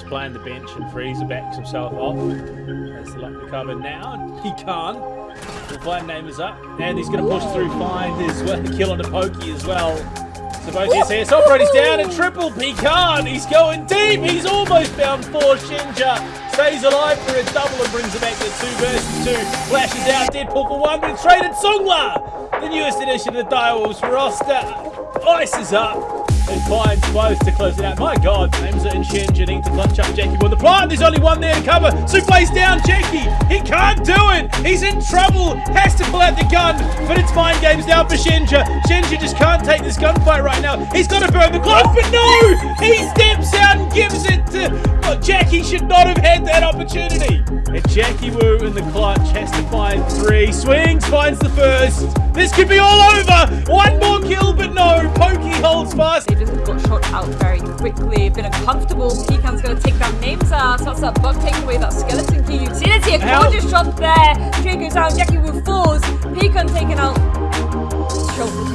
He's playing the bench and Freezer backs himself off. Has the luck to cover now. He can't. We'll find Namers up. And he's going to push through, find his well, kill on the pokey as well. So both SS operators down and triple Pecan. He's going deep. He's almost found four. Shinja stays alive for a double and brings it back to two versus two. Flashes out Deadpool for one, but it's traded Songla. The newest addition to the Direwolves roster. Ice is up and finds both to close it out. My God, Hamza and Shinja need to clutch up Jackie with the plant. There's only one there to cover. Souffle's down Jackie. He can't do it. He's in trouble. Has to pull out the gun, but it's mind games now for Shinja. Shinja just can't take this gunfight right now. He's got to burn the clock, but no! He steps out and gives it to. Well, Jackie should not have had that opportunity. And Jackie Wu in the clutch has to find three. Swings, finds the first. This could be all over. One more kill, but no. Pokey fast. They just got shot out very quickly. been uncomfortable. Pecan's going to take down names out. So that's that bug taking away that skeleton key utility. A gorgeous shot there. Goes down. Jackie Wu falls. Pecan taken out.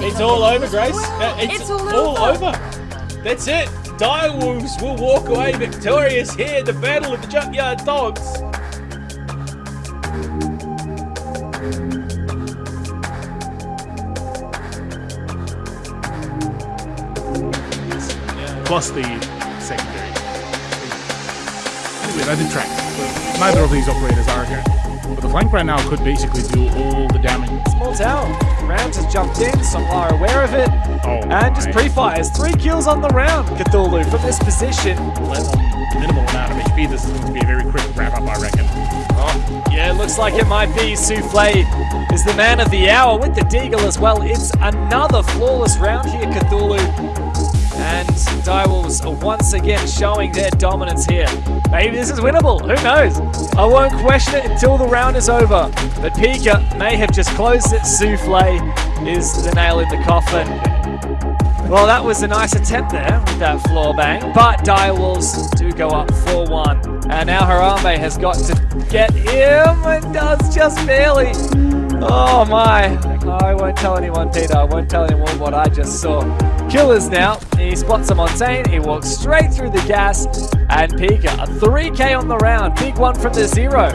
It's all over, Grace. Uh, it's, it's, all, all over. over. That's it. Direwolves will walk away victorious here the Battle of the Junkyard Dogs. Plus the secondary. Anyway, I did track. But neither of these operators are here. But the flank right now could basically do all the damage. Small town. Rams has jumped in, Songla aware of it, Oh and just pre-fires. Three kills on the round, Cthulhu, from this position. On minimal amount of HP, this is going to be a very quick wrap up, I reckon. Oh, yeah, it looks like it might be Souffle is the man of the hour with the Deagle as well. It's another flawless round here, Cthulhu. And Direwolves are once again showing their dominance here. Maybe this is winnable, who knows? I won't question it until the round is over. But Pika may have just closed it. Souffle is the nail in the coffin. Well, that was a nice attempt there with that floor bang, but Direwolves do go up 4-1. And now Harambe has got to get him and does just barely. Oh my. I won't tell anyone, Peter. I won't tell anyone what I just saw. Killers now. He spots a Montagne. He walks straight through the gas. And Pika, a 3k on the round. Big one from the zero.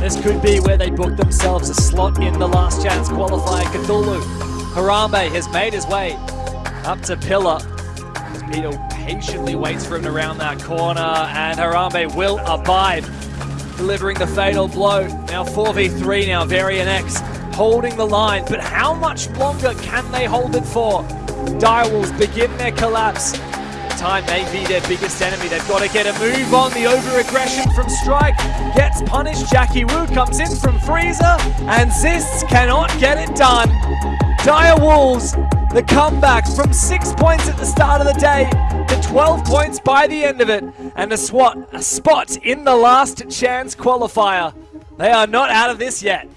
This could be where they book themselves a slot in the last chance qualifier. Cthulhu. Harambe has made his way up to Pillar. Peter patiently waits for him around that corner. And Harambe will abide delivering the fatal blow. Now 4v3 now, Varian X holding the line, but how much longer can they hold it for? Direwolves begin their collapse. Time may be their biggest enemy. They've got to get a move on. The over-aggression from Strike gets punished. Jackie Wu comes in from Freezer, and Zists cannot get it done. Dire Wolves, the comeback from six points at the start of the day to 12 points by the end of it, and a swat, a spot in the last chance qualifier. They are not out of this yet.